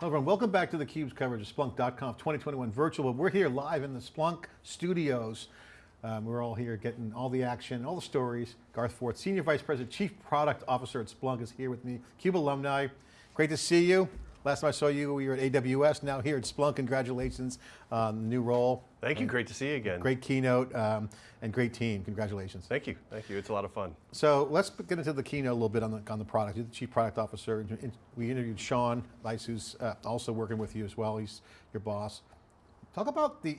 Hello everyone, welcome back to theCUBE's coverage of Splunk.conf 2021 virtual. We're here live in the Splunk studios. Um, we're all here getting all the action, all the stories. Garth Fort, Senior Vice President, Chief Product Officer at Splunk is here with me. CUBE alumni, great to see you. Last time I saw you, we were at AWS, now here at Splunk, congratulations on the new role. Thank you, great to see you again. Great keynote um, and great team, congratulations. Thank you, thank you, it's a lot of fun. So let's get into the keynote a little bit on the, on the product. You're the Chief Product Officer. We interviewed Shawn Bice, who's uh, also working with you as well, he's your boss. Talk about the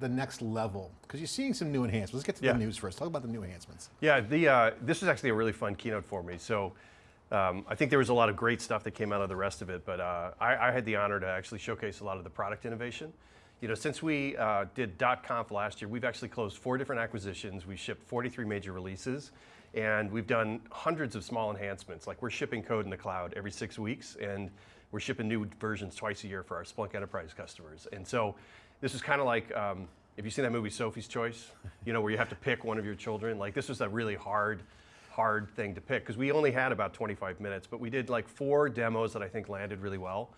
the next level? Because you're seeing some new enhancements. Let's get to yeah. the news first. Talk about the new enhancements. Yeah, the uh, this was actually a really fun keynote for me. So um, I think there was a lot of great stuff that came out of the rest of it, but uh, I, I, had the honor to actually showcase a lot of the product innovation. You know, since we uh, did .conf last year, we've actually closed four different acquisitions. We shipped 43 major releases, and we've done hundreds of small enhancements. Like we're shipping code in the cloud every six weeks, and we're shipping new versions twice a year for our Splunk Enterprise customers. And so this is kind of like, um, if you've seen that movie Sophie's Choice, you know, where you have to pick one of your children, like this was a really hard hard thing to pick because we only had about 25 minutes, but we did like four demos that I think landed really well.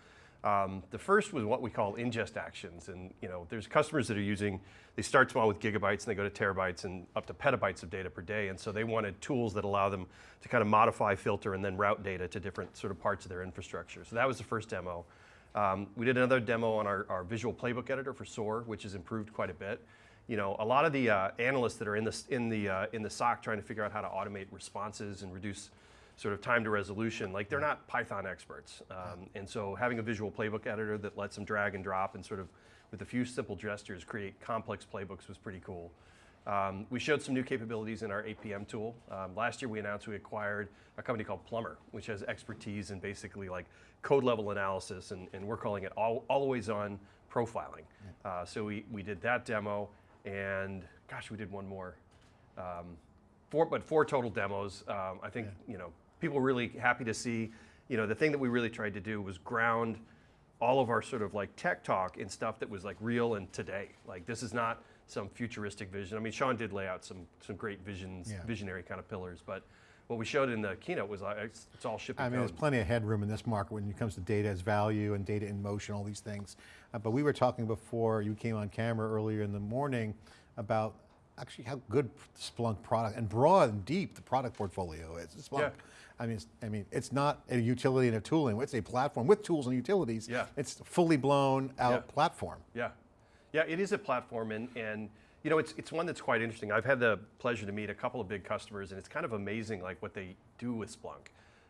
Um, the first was what we call ingest actions, and you know, there's customers that are using, they start small with gigabytes and they go to terabytes and up to petabytes of data per day, and so they wanted tools that allow them to kind of modify, filter, and then route data to different sort of parts of their infrastructure. So that was the first demo. Um, we did another demo on our, our visual playbook editor for SOAR, which has improved quite a bit you know, a lot of the uh, analysts that are in the, in, the, uh, in the SOC trying to figure out how to automate responses and reduce sort of time to resolution, like they're not Python experts. Um, and so having a visual playbook editor that lets them drag and drop and sort of with a few simple gestures create complex playbooks was pretty cool. Um, we showed some new capabilities in our APM tool. Um, last year we announced we acquired a company called Plumbr, which has expertise in basically like code level analysis and, and we're calling it all, always on profiling. Uh, so we, we did that demo and gosh, we did one more. Um, four, but four total demos. Um, I think yeah. you know people were really happy to see. You know, the thing that we really tried to do was ground all of our sort of like tech talk in stuff that was like real and today. Like this is not some futuristic vision. I mean, Sean did lay out some some great visions, yeah. visionary kind of pillars, but what we showed in the keynote was like, it's, it's all shipping I mean, code. there's plenty of headroom in this market when it comes to data as value and data in motion, all these things. Uh, but we were talking before you came on camera earlier in the morning about actually how good Splunk product and broad and deep the product portfolio is. Splunk, yeah. I mean, I mean, it's not a utility and a tooling, it's a platform with tools and utilities. Yeah. It's fully blown out yeah. platform. Yeah, yeah, it is a platform and, and you know, it's, it's one that's quite interesting. I've had the pleasure to meet a couple of big customers and it's kind of amazing like what they do with Splunk.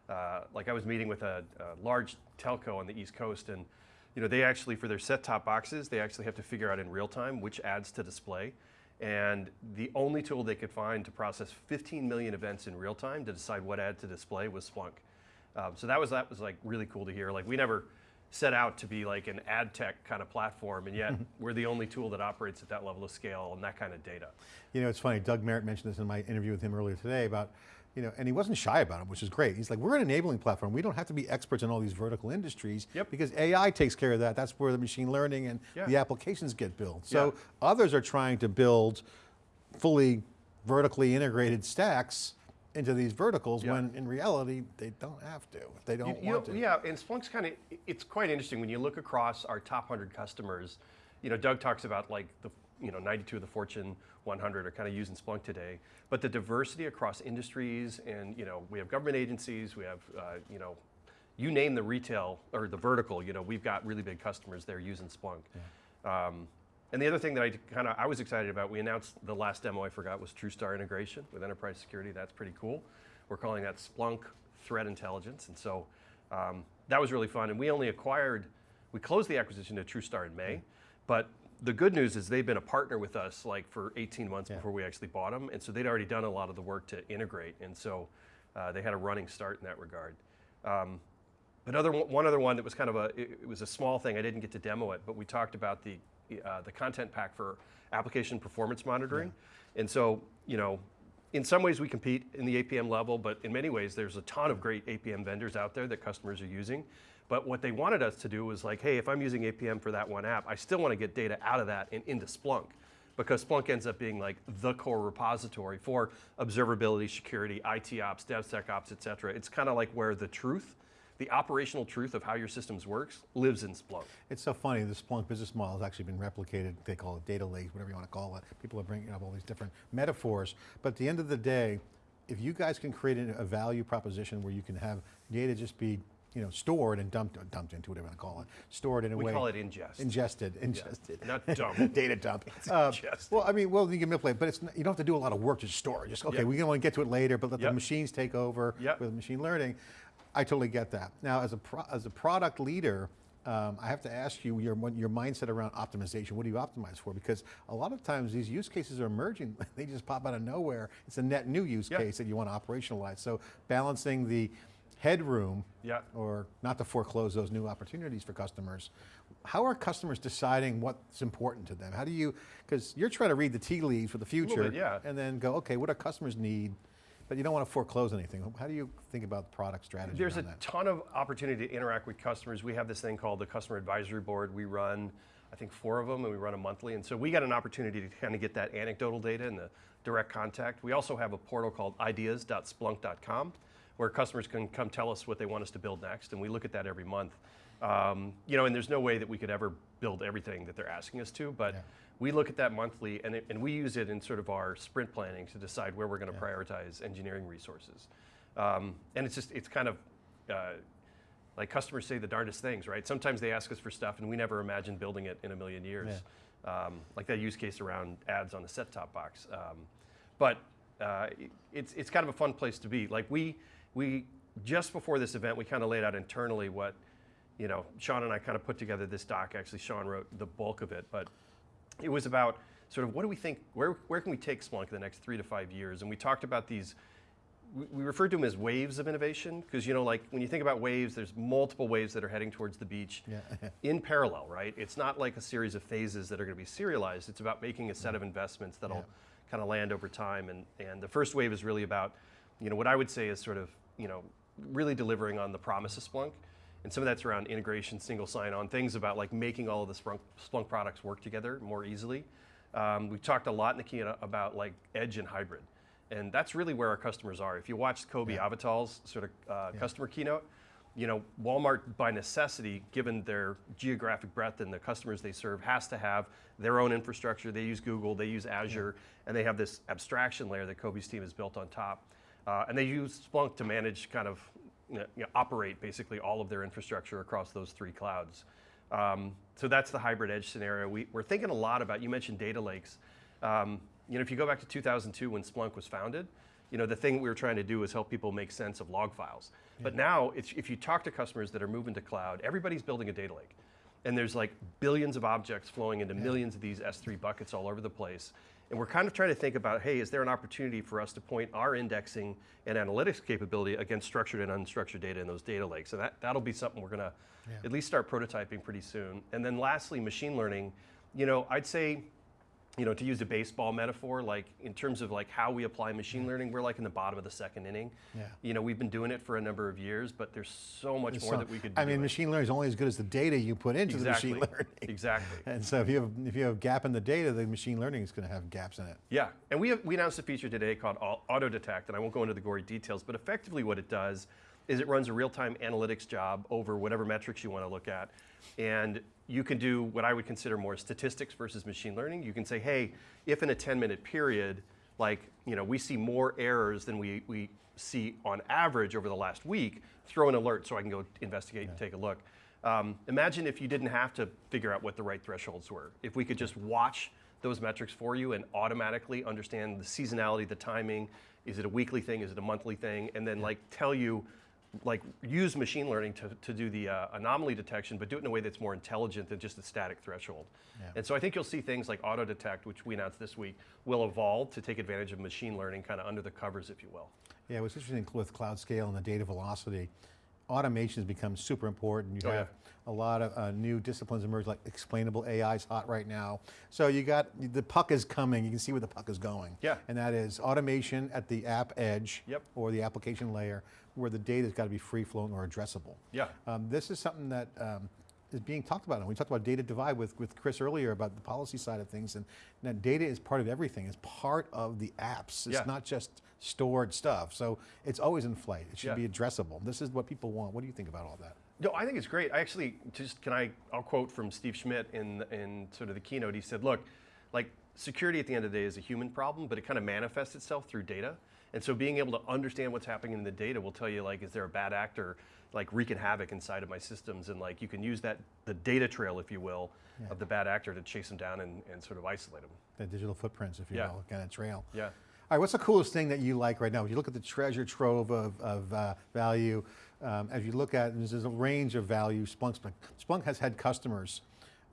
Uh, like I was meeting with a, a, large telco on the East Coast and you know, they actually, for their set-top boxes, they actually have to figure out in real time which ads to display. And the only tool they could find to process 15 million events in real time to decide what ad to display was Splunk. Um, so that was, that was like really cool to hear. Like we never, set out to be like an ad tech kind of platform, and yet we're the only tool that operates at that level of scale and that kind of data. You know, it's funny, Doug Merritt mentioned this in my interview with him earlier today about, you know, and he wasn't shy about it, which is great. He's like, we're an enabling platform. We don't have to be experts in all these vertical industries yep. because AI takes care of that. That's where the machine learning and yeah. the applications get built. So yeah. others are trying to build fully vertically integrated stacks into these verticals yeah. when in reality they don't have to, they don't you, want you to. Yeah, and Splunk's kind of, it's quite interesting when you look across our top 100 customers, you know, Doug talks about like the, you know, 92 of the Fortune 100 are kind of using Splunk today, but the diversity across industries and, you know, we have government agencies, we have, uh, you know, you name the retail or the vertical, you know, we've got really big customers there using Splunk. Yeah. Um, and the other thing that I kind of I was excited about, we announced the last demo I forgot was TruSTAR integration with enterprise security. That's pretty cool. We're calling that Splunk Threat Intelligence, and so um, that was really fun. And we only acquired, we closed the acquisition of TruSTAR in May, but the good news is they've been a partner with us like for 18 months yeah. before we actually bought them, and so they'd already done a lot of the work to integrate, and so uh, they had a running start in that regard. Um, but other one other one that was kind of a, it, it was a small thing, I didn't get to demo it, but we talked about the uh, the content pack for application performance monitoring. Yeah. And so, you know, in some ways we compete in the APM level, but in many ways there's a ton of great APM vendors out there that customers are using. But what they wanted us to do was like, hey, if I'm using APM for that one app, I still want to get data out of that and into Splunk because Splunk ends up being like the core repository for observability, security, IT ops, DevSecOps, et cetera. It's kind of like where the truth the operational truth of how your systems works lives in Splunk. It's so funny, the Splunk business model has actually been replicated, they call it data lakes, whatever you want to call it. People are bringing up all these different metaphors, but at the end of the day, if you guys can create a value proposition where you can have data just be you know, stored and dumped, dumped into, whatever you want to call it, stored in a We way. We call it ingest. Ingested, ingested. Not dump. Data dump. Uh, ingested. well, I mean, well, you can manipulate, but it's, not- you don't have to do a lot of work to store it. Just, okay, Yep. we can only get to it later, but let the machines take over Yep. with machine learning. I totally get that. Now, as a, pro, as a product leader, um, I have to ask you your, your mindset around optimization. What do you optimize for? Because a lot of times these use cases are emerging. They just pop out of nowhere. It's a net new use Yeah. case that you want to operationalize. So balancing the headroom Yeah. or not to foreclose those new opportunities for customers. How are customers deciding what's important to them? How do you, because you're trying to read the tea leaves for the future bit, yeah. and then go, okay, what do customers need? But you don't want to foreclose anything. How do you think about product strategy There's a that? ton of opportunity to interact with customers. We have this thing called the Customer Advisory Board. We run, I think, four of them, and we run them monthly. And so we got an opportunity to kind of get that anecdotal data and the direct contact. We also have a portal called ideas.splunk.com where customers can come tell us what they want us to build next, and we look at that every month. Um, you know, and there's no way that we could ever build everything that they're asking us to, but Yeah. We look at that monthly, and, it, and we use it in sort of our sprint planning to decide where we're going to prioritize engineering resources. Um, and it's just, it's kind of, uh, like customers say the darndest things, right? Sometimes they ask us for stuff and we never imagined building it in a million years. Um, like that use case around ads on a set-top box. Um, but uh, it- it's, it's kind of a fun place to be. Like we, we, just before this event, we kind of laid out internally what, you know, Sean and I kind of put together this doc. Actually, Sean wrote the bulk of it, but it was about sort of what do we think, where, where can we take Splunk in the next three to five years? And we talked about these, we, we referred to them as waves of innovation, because you know, like when you think about waves, there's multiple waves that are heading towards the beach Yeah. in parallel, right? It's not like a series of phases that are going to be serialized. It's about making a set of mm-hmm. investments that'll Yeah. kind of land over time. And, and the first wave is really about, you know, what I would say is sort of, you know, really delivering on the promise of Splunk. And some of that's around integration, single sign-on, things about like making all of the Splunk, Splunk products work together more easily. Um, we've talked a lot in the keynote about like edge and hybrid. And that's really where our customers are. If you watched Kobe Avatal's sort of uh, customer keynote, you know, Walmart by necessity, given their geographic breadth and the customers they serve, has to have their own infrastructure. They use Google, they use Azure, and they have this abstraction layer that Kobe's team has built on top. Uh, and they use Splunk to manage kind of, you know, operate basically all of their infrastructure across those three clouds. Um, so that's the hybrid edge scenario. We, we're thinking a lot about, you mentioned data lakes. Um, you know, if you go back to 2002 when Splunk was founded, you know, the thing we were trying to do is help people make sense of log files. But now, it's, if you talk to customers that are moving to cloud, everybody's building a data lake. And there's like billions of objects flowing into millions of these S3 buckets all over the place. And we're kind of trying to think about, hey, is there an opportunity for us to point our indexing and analytics capability against structured and unstructured data in those data lakes? And that, that'll be something we're going to at least start prototyping pretty soon. And then lastly, machine learning. You know, I'd say, you know, to use a baseball metaphor, like in terms of like how we apply machine learning, we're like in the bottom of the second inning. Yeah. You know, we've been doing it for a number of years, but there's so much more So, that we could do. I mean, machine learning is only as good as the data you put into exactly. the machine learning. Exactly. And so if you have if you have a gap in the data, the machine learning is going to have gaps in it. Yeah, and we, have, we announced a feature today called Auto Detect, and I won't go into the gory details, but effectively what it does is it runs a real-time analytics job over whatever metrics you want to look at, and you can do what I would consider more statistics versus machine learning. You can say, hey, if in a 10-minute period, like you know, we see more errors than we, we see on average over the last week, throw an alert so I can go investigate and take a look. Um, imagine if you didn't have to figure out what the right thresholds were. If we could just watch those metrics for you and automatically understand the seasonality, the timing. Is it a weekly thing? Is it a monthly thing? And then like tell you, like use machine learning to, to do the uh, anomaly detection, but do it in a way that's more intelligent than just a static threshold. Yeah. And so I think you'll see things like auto detect, which we announced this week, will evolve to take advantage of machine learning kind of under the covers, if you will. Yeah, what's interesting with cloud scale and the data velocity, automation has become super important. You Oh, yeah. have a lot of uh, new disciplines emerge, like explainable AI is hot right now. So you got, the puck is coming, you can see where the puck is going. Yeah. And that is automation at the app edge Yep. or the application layer where the data's got to be free flowing or addressable. Yeah. Um, this is something that um, is being talked about. And we talked about data divide with, with Chris earlier about the policy side of things. And now data is part of everything. It's part of the apps. It's Yeah. not just stored stuff. So it's always in flight. It should Yeah. be addressable. This is what people want. What do you think about all that? No, I think it's great. I actually just can I I'll quote from Steve Schmidt in in sort of the keynote. He said, "Look, like security at the end of the day is a human problem, but it kind of manifests itself through data. And so being able to understand what's happening in the data will tell you like is there a bad actor like wreaking havoc inside of my systems and like you can use that the data trail if you will of the bad actor to chase them down and, and sort of isolate them. The digital footprints, if you Yeah. will, kind of trail. Yeah. All right, what's the coolest thing that you like right now? If you look at the treasure trove of, of uh, value, um, as you look at, there's a range of value. Splunk, Splunk, Splunk has had customers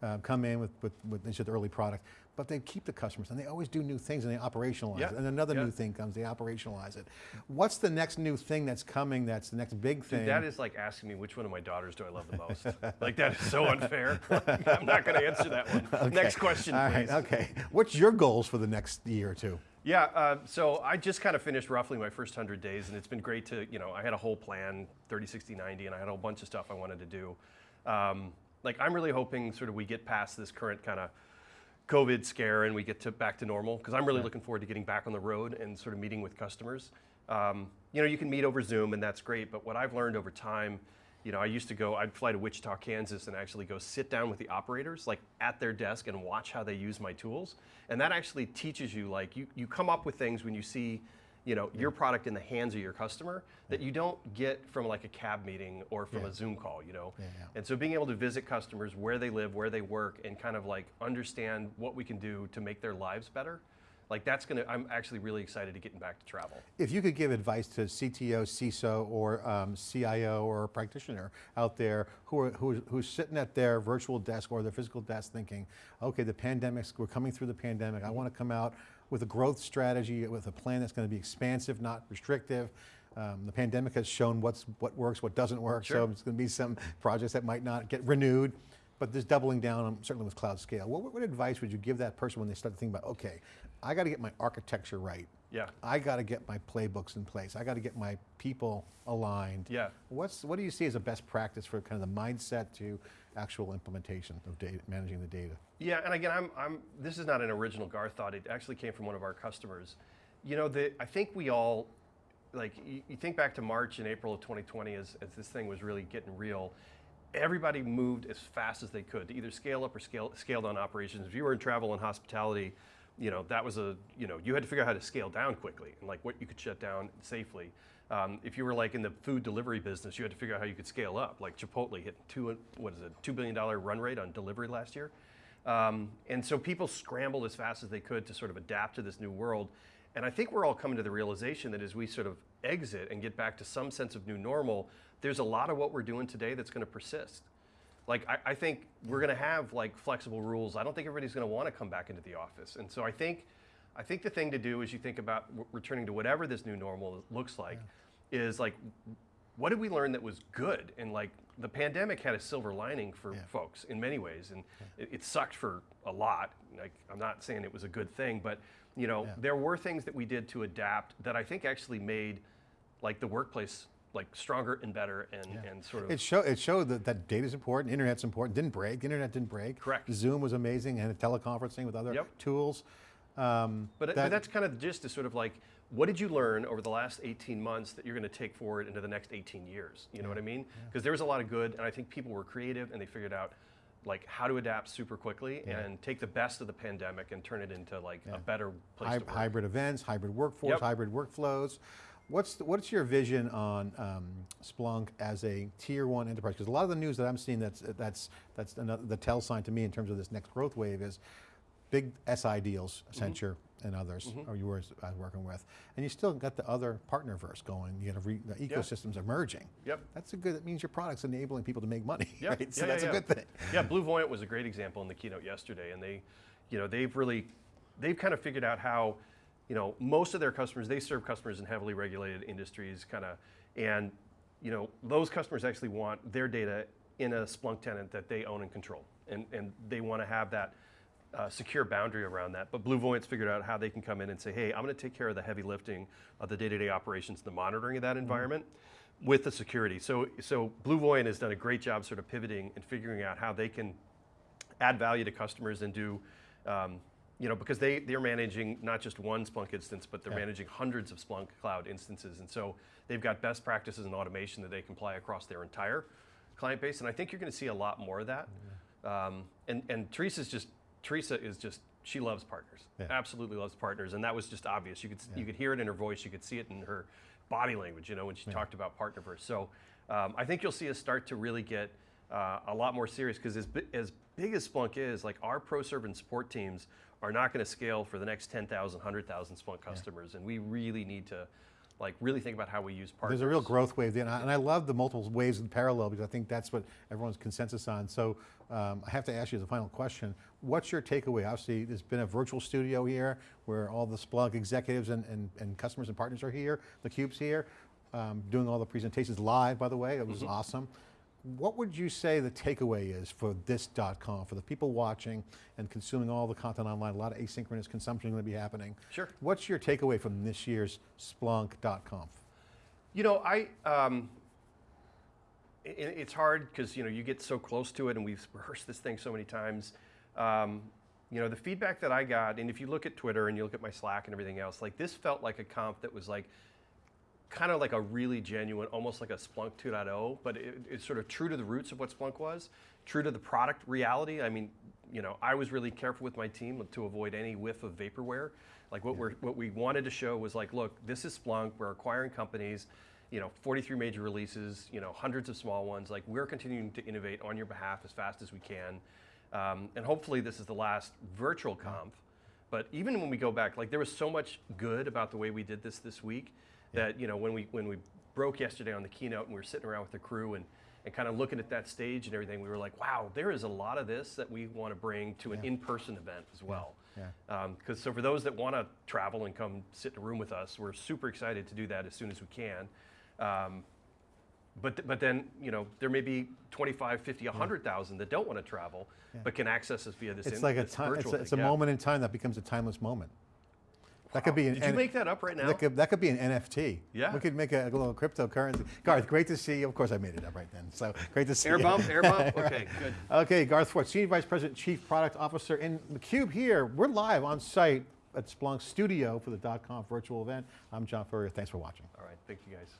uh, come in with, with, with they said the early product, but they keep the customers and they always do new things and they operationalize it. And another new thing comes, they operationalize it. What's the next new thing that's coming that's the next big thing? That is like asking me which one of my daughters do I love the most. like that is so unfair. I'm not going to answer that one. Next question, All please. right, okay. What's your goals for the next year or two? Yeah, uh, so I just kind of finished roughly my first 100 days, and it's been great to, you know, I had a whole plan 30, 60, 90, and I had a whole bunch of stuff I wanted to do. Um, like, I'm really hoping sort of we get past this current kind of COVID scare and we get to back to normal, because I'm really looking forward to getting back on the road and sort of meeting with customers. Um, you know, you can meet over Zoom, and that's great, but what I've learned over time, you know, I used to go, I'd fly to Wichita, Kansas, and actually go sit down with the operators, like at their desk, and watch how they use my tools. And that actually teaches you, like, you, you come up with things when you see, you know, your product in the hands of your customer that you don't get from like a cab meeting or from Yeah. a Zoom call, you know? Yeah, yeah. And so being able to visit customers where they live, where they work, and kind of like understand what we can do to make their lives better, like that's gonna, I'm actually really excited to getting back to travel. If you could give advice to CTO, CISO, or um, CIO or a practitioner out there who are, who's, who's sitting at their virtual desk or their physical desk thinking, okay, the pandemic's, we're coming through the pandemic, I want to come out with a growth strategy, with a plan that's going to be expansive, not restrictive. Um, the pandemic has shown what's, what works, what doesn't work, so Sure. there's going to be some projects that might not get renewed. But there's doubling down, on, certainly with cloud scale. What, what advice would you give that person when they start to think about, okay, I got to get my architecture right. Yeah. I got to get my playbooks in place. I got to get my people aligned. Yeah. What's what do you see as a best practice for kind of the mindset to actual implementation of data, managing the data? Yeah, and again, I'm, I'm, this is not an original Garth thought. It actually came from one of our customers. You know, the, I think we all, like, you, you think back to March and April of 2020 as, as this thing was really getting real. Everybody moved as fast as they could to either scale up or scale, scale down operations. If you were in travel and hospitality, you know, that was a, you know, you had to figure out how to scale down quickly and like what you could shut down safely. Um, if you were like in the food delivery business, you had to figure out how you could scale up. Like Chipotle hit two, what is it, $2 billion run rate on delivery last year. Um, and so people scrambled as fast as they could to sort of adapt to this new world. And I think we're all coming to the realization that as we sort of exit and get back to some sense of new normal, there's a lot of what we're doing today that's going to persist. Like I, I think we're going to have like flexible rules. I don't think everybody's going to want to come back into the office. And so I think, I think the thing to do as you think about w- returning to whatever this new normal looks like, is like, what did we learn that was good? And like the pandemic had a silver lining for Yeah. folks in many ways, and it, it sucked for a lot. Like I'm not saying it was a good thing, but you know Yeah. there were things that we did to adapt that I think actually made like the workplace like stronger and better and, and sort of It, show, it showed that, that data is important, internet's important, didn't break, the internet didn't break. Correct. Zoom was amazing and teleconferencing with other Yep. tools. Um, But, that- but that's kind of the gist is sort of like, what did you learn over the last 18 months that you're going to take forward into the next 18 years? You know what I mean? Because there was a lot of good, and I think people were creative and they figured out like how to adapt super quickly and take the best of the pandemic and turn it into like a better place Hy- to work. hybrid events, hybrid workforce, Yep. hybrid workflows. What's the, what's your vision on um, Splunk as a tier one enterprise? Because a lot of the news that I'm seeing that's that's that's another, the tell sign to me in terms of this next growth wave is big SI deals, Mm-hmm. Accenture and others, or you were uh, working with, and you still got the other partnerverse going. You got re, the ecosystems emerging. Yep. That's a good. That means your product's enabling people to make money, Yeah, right? So yeah, that's yeah, a yeah. good thing. Yeah, BlueVoyant was a great example in the keynote yesterday, and they, you know, they've really, they've kind of figured out how, you know, most of their customers, they serve customers in heavily regulated industries, kind of, and, you know, those customers actually want their data in a Splunk tenant that they own and control, and and they want to have that. Uh, secure boundary around that, but BlueVoyant's figured out how they can come in and say, "Hey, I'm going to take care of the heavy lifting of the day-to-day operations, and the monitoring of that environment." with the security. So, so Blue Voyant has done a great job sort of pivoting and figuring out how they can add value to customers and do, um, you know, because they, they're managing not just one Splunk instance, but they're Yeah. managing hundreds of Splunk cloud instances. And so they've got best practices and automation that they can apply across their entire client base. And I think you're going to see a lot more of that. Um, and, and Teresa's just, Teresa is just, she loves partners. Yeah. Absolutely loves partners. And that was just obvious. You could, you could hear it in her voice. You could see it in her body language, you know, when she talked about Partnerverse. So um, I think you'll see us start to really get uh, a lot more serious because as, as big as Splunk is, like our pro serve and support teams are not going to scale for the next 10,000, 100,000 Splunk customers. And we really need to like really think about how we use partners. There's a real growth wave there, and I, and I love the multiple waves in parallel because I think that's what everyone's consensus on. So um, I have to ask you the final question, what's your takeaway? Obviously, there's been a virtual studio here where all the Splunk executives and, and, and customers and partners are here, the cube's here, um, doing all the presentations live, by the way, it was Mm-hmm. awesome. What would you say the takeaway is for this .conf, for the people watching and consuming all the content online, a lot of asynchronous consumption going to be happening. Sure. What's your takeaway from this year's Splunk.conf? You know, I, um, i- i- it's hard because, you know, you get so close to it and we've rehearsed this thing so many times. Um, you know, the feedback that I got, and if you look at Twitter and you look at my Slack and everything else, like this felt like a comp that was like, kind of like a really genuine, almost like a Splunk 2.0, but it, it's sort of true to the roots of what Splunk was, true to the product reality. I mean, you know, I was really careful with my team to avoid any whiff of vaporware. Like what we're what we wanted to show was like, look, this is Splunk. We're acquiring companies. You know, 43 major releases. You know, hundreds of small ones. Like we're continuing to innovate on your behalf as fast as we can, um, and hopefully this is the last virtual conf. But even when we go back, like there was so much good about the way we did this this week that you know when we when we broke yesterday on the keynote and we were sitting around with the crew and and kind of looking at that stage and everything, we were like, wow, there is a lot of this that we want to bring to an Yeah. in-person event as well. Yeah. Because so for those that want to travel and come sit in a room with us, we're super excited to do that as soon as we can. Um, but, th- but then, you know, there may be 25, 50, 100,000 that don't want to travel, but can access us via this It's in- like a time. It's a, it's a. Yeah. moment in time that becomes a timeless moment. That could be. An, Did you N- make that up right now? That could, that could be an NFT. Yeah. We could make a, little cryptocurrency. Garth, great to see you. Of course, I made it up right then. So great to see Air you. bump, air bump? Okay, good. Okay, Garth Fort, Senior Vice President, Chief Product Officer in the Cube here. We're live on site at Splunk Studio for the .conf virtual event. I'm John Furrier. Thanks for watching. All right, thank you guys.